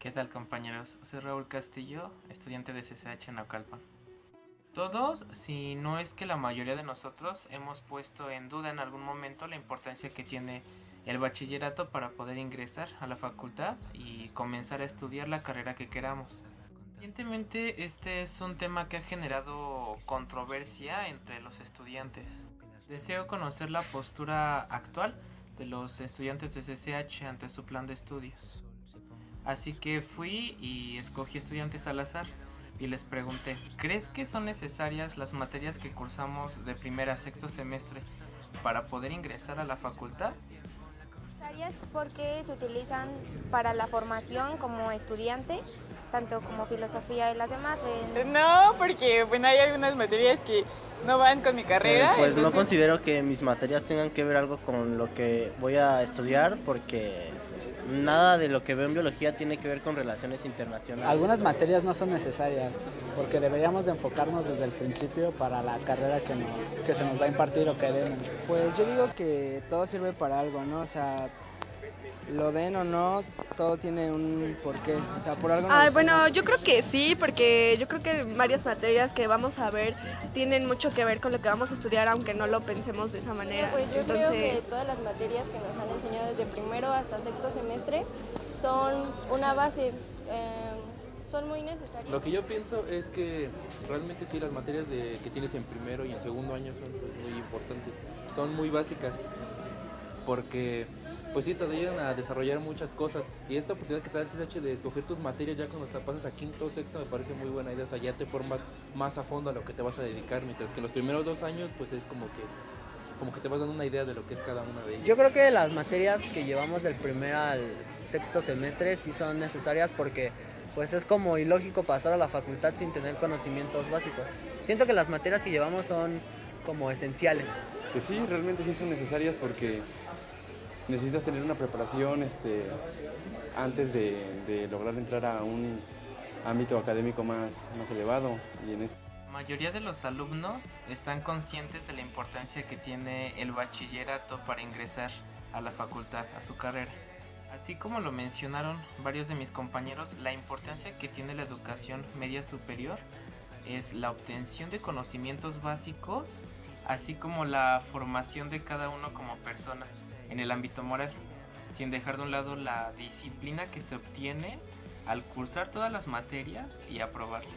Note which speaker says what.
Speaker 1: ¿Qué tal compañeros? Soy Raúl Castillo, estudiante de CCH en Naucalpan. Todos, si no es que la mayoría de nosotros, hemos puesto en duda en algún momento la importancia que tiene el bachillerato para poder ingresar a la facultad y comenzar a estudiar la carrera que queramos. Recientemente este es un tema que ha generado controversia entre los estudiantes. Deseo conocer la postura actual de los estudiantes de CCH ante su plan de estudios. Así que fui y escogí estudiantes al azar y les pregunté, ¿crees que son necesarias las materias que cursamos de primer a sexto semestre para poder ingresar a la facultad?
Speaker 2: Necesarias porque se utilizan para la formación como estudiante, tanto como filosofía y las demás.
Speaker 3: No, porque bueno, hay algunas materias que no van con mi carrera.
Speaker 4: pues no considero que mis materias tengan que ver algo con lo que voy a estudiar porque nada de lo que veo en biología tiene que ver con relaciones internacionales.
Speaker 5: Algunas materias no son necesarias porque deberíamos de enfocarnos desde el principio para la carrera que, nos, que se nos va a impartir o queremos.
Speaker 6: Pues yo digo que todo sirve para algo, ¿no? O sea, lo den o no, todo tiene un porqué. O sea, por algo.
Speaker 7: Ah, bueno, yo creo que sí, porque yo creo que varias materias que vamos a ver tienen mucho que ver con lo que vamos a estudiar, aunque no lo pensemos de esa manera.
Speaker 2: Pues yo creo que todas las materias que nos han enseñado desde primero hasta sexto semestre son una base. Eh, son muy necesarias.
Speaker 8: Lo que yo pienso es que realmente sí las materias de, que tienes en primero y en segundo año son muy importantes, son muy básicas, porque pues sí te ayudan a desarrollar muchas cosas. Y esta oportunidad que te da el CSH de escoger tus materias ya cuando te pasas a quinto o sexto me parece muy buena idea. O sea, ya te formas más a fondo a lo que te vas a dedicar, mientras que los primeros dos años pues es como que como que te vas dando una idea de lo que es cada una de ellas.
Speaker 6: Yo creo que las materias que llevamos del primer al sexto semestre sí son necesarias porque pues es como ilógico pasar a la facultad sin tener conocimientos básicos. Siento que las materias que llevamos son como esenciales.
Speaker 9: Que sí, realmente sí son necesarias porque necesitas tener una preparación este, antes de, lograr entrar a un ámbito académico más, más elevado. Y en
Speaker 1: La mayoría de los alumnos están conscientes de la importancia que tiene el bachillerato para ingresar a la facultad, a su carrera. Así como lo mencionaron varios de mis compañeros, la importancia que tiene la educación media superior es la obtención de conocimientos básicos, así como la formación de cada uno como persona en el ámbito moral, sin dejar de un lado la disciplina que se obtiene al cursar todas las materias y aprobarlas.